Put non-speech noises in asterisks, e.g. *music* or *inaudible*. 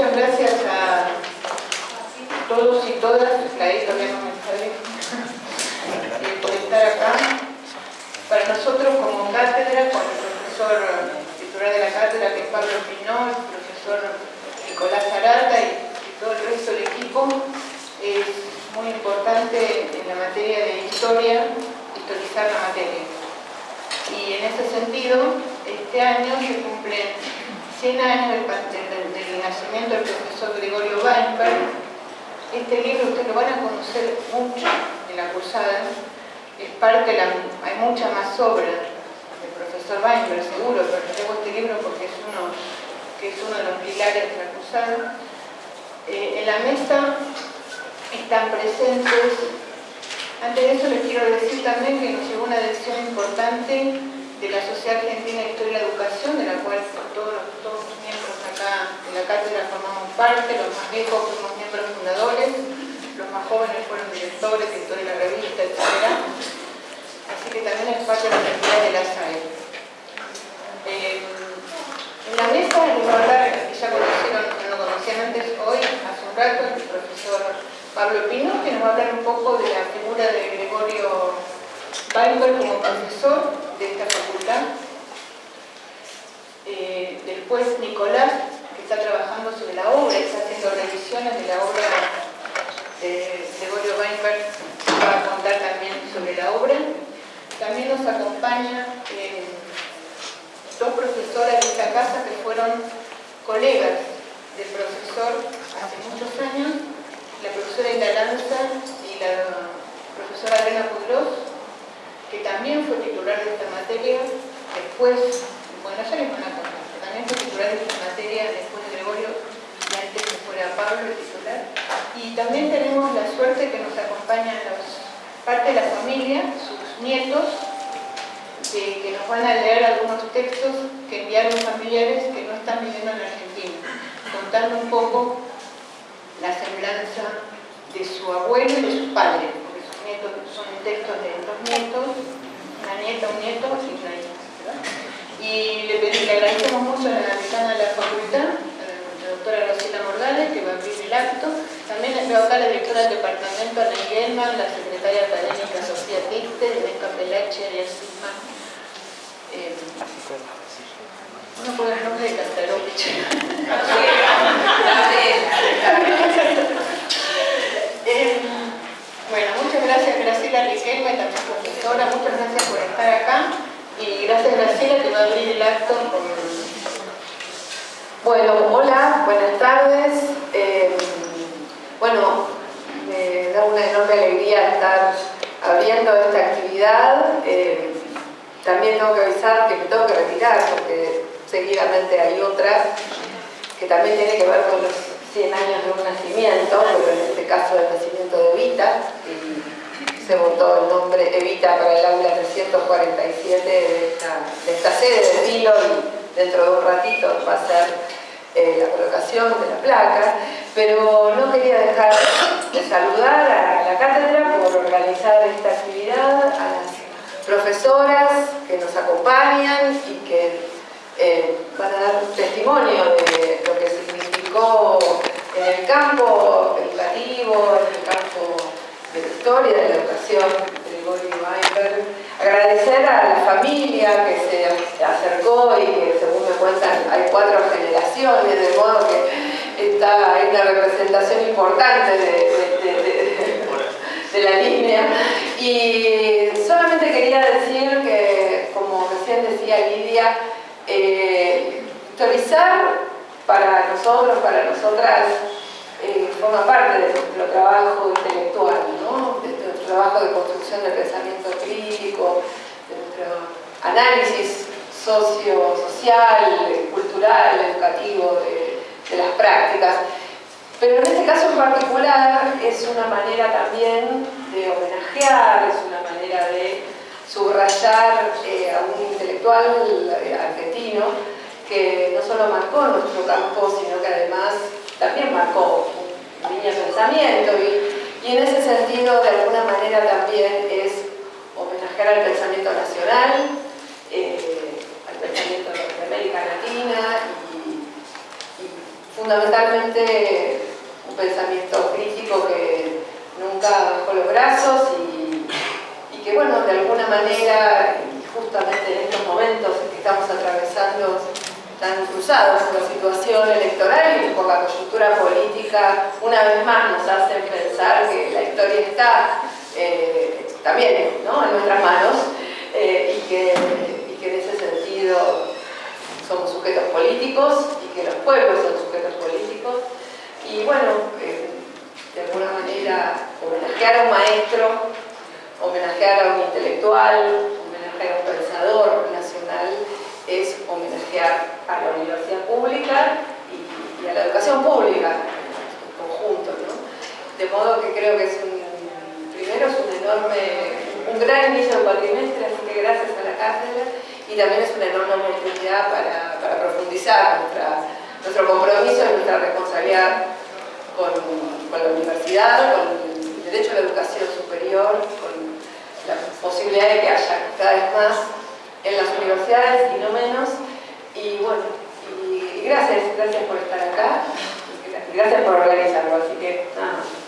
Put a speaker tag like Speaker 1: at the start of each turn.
Speaker 1: muchas gracias a todos y todas, ahí todavía no me sale, por estar acá. Para nosotros como cátedra, con el profesor titular de la cátedra que es Pablo Pinó, el profesor Nicolás Arata y, todo el resto del equipo, es muy importante en la materia de historia, historizar la materia. Y en ese sentido, este año se cumplen 100 años del, nacimiento del profesor Gregorio Weinberg. Este libro ustedes lo van a conocer mucho en la cursada. Es parte, la, hay mucha más obra del profesor Weinberg, seguro, pero tengo este libro porque es uno, que es uno de los pilares de la cursada. Eh, en la mesa están presentes antes de eso les quiero decir también que nos llegó una decisión importante de la Sociedad Argentina de Historia y Educación, de la cual todos, todos los miembros acá de la cátedra formamos parte, los más viejos fuimos miembros fundadores, los más jóvenes fueron directores, editores de la revista, etc. Así que también es parte de la actividad de la SAE. Eh, en la mesa voy a hablar, ya conocieron, no lo conocían antes hoy, hace un rato, el profesor Pablo Pino, que nos va a hablar un poco de la figura de Gregorio Weinberg como profesor de esta facultad. Eh, después Nicolás, que está trabajando sobre la obra, está haciendo revisiones de la obra de Gregorio Weinberg, va a contar también sobre la obra. También nos acompaña eh, dos profesoras de esta casa que fueron colegas del profesor hace muchos años la profesora Lanza y la profesora Elena Pudros, que también fue titular de esta materia, después, bueno, ya les van a contar, también fue esta materia después de Gregorio y antes que fuera Pablo titular. Y también tenemos la suerte que nos acompañan los, parte de la familia, sus nietos, que, que nos van a leer algunos textos que enviaron familiares que no están viviendo en Argentina, contando un poco la semblanza de su abuelo y de su padre, porque sus nietos son textos de dos nietos, una nieta, un nieto y una hija. Y le, pedí, le agradecemos mucho a la decana de la facultad, la doctora Rosita Morgales, que va a abrir el acto. La directora del departamento, Ana la secretaria académica Sofía Tiste, Rebeca Pelache, Arias Silva. Eh, no puedo el nombre de Cantarovich. *laughs* Eh, bueno, muchas gracias Graciela Riquelme, también profesora, muchas gracias por estar acá y gracias Graciela que va a abrir el acto con...
Speaker 2: Bueno, hola, buenas tardes. Eh, bueno, me da una enorme alegría estar abriendo esta actividad. Eh, también tengo que avisar que me tengo que retirar porque seguidamente hay otra que también tiene que ver con los 100 años de un nacimiento, pero en este caso el nacimiento de Evita, y se votó el nombre Evita para el aula 347 de esta, de esta sede de Dilo y dentro de un ratito va a ser eh, la colocación de la placa, pero no quería dejar de saludar a la cátedra por organizar esta actividad, a las profesoras que nos acompañan y que eh, van a dar testimonio de lo que significó en el campo educativo, en el campo de la historia, de la educación, Gregorio Weinberg. Agradecer a la familia que se acercó y que según me cuentan hay cuatro generaciones, de modo que está, hay una representación importante de, la línea. Y solamente quería decir que, como recién decía Lidia, eh, historizar para nosotros, para nosotras, eh, forma parte de nuestro trabajo intelectual, ¿no? de nuestro trabajo de construcción del pensamiento crítico, de nuestro análisis socio, social, cultural, educativo las prácticas. Pero en este caso en particular es una manera también de homenajear, es una manera de subrayar eh, a un intelectual eh, argentino que no solo marcó nuestro campo, sino que además también marcó un línea de pensamiento y, en ese sentido de alguna manera también es homenajear al pensamiento nacional, eh, al pensamiento de América Latina fundamentalmente un pensamiento crítico que nunca bajó los brazos y, que bueno, de alguna manera, justamente en estos momentos que estamos atravesando tan cruzados por la situación electoral y por la coyuntura política, una vez más nos hacen pensar que la historia está eh, también ¿no? en nuestras manos eh, y, que, en ese sentido somos sujetos políticos y que los pueblos son sujetos políticos y bueno, eh, de alguna manera homenajear a un maestro, homenajear a un intelectual, homenajear a un pensador nacional es homenajear a la universidad pública y, a la educación pública en conjunto. ¿no? De modo que creo que es un, primero es un enorme, un gran inicio del cuatrimestre, así que gracias a la cátedra y también es una enorme oportunidad para, para profundizar nuestra, nuestro compromiso y nuestra responsabilidad con, con la universidad, con el derecho a la educación superior, con la posibilidad de que haya cada vez más en las universidades y no menos. Y bueno, y gracias, gracias por estar acá y gracias por organizarlo. Así que nada más.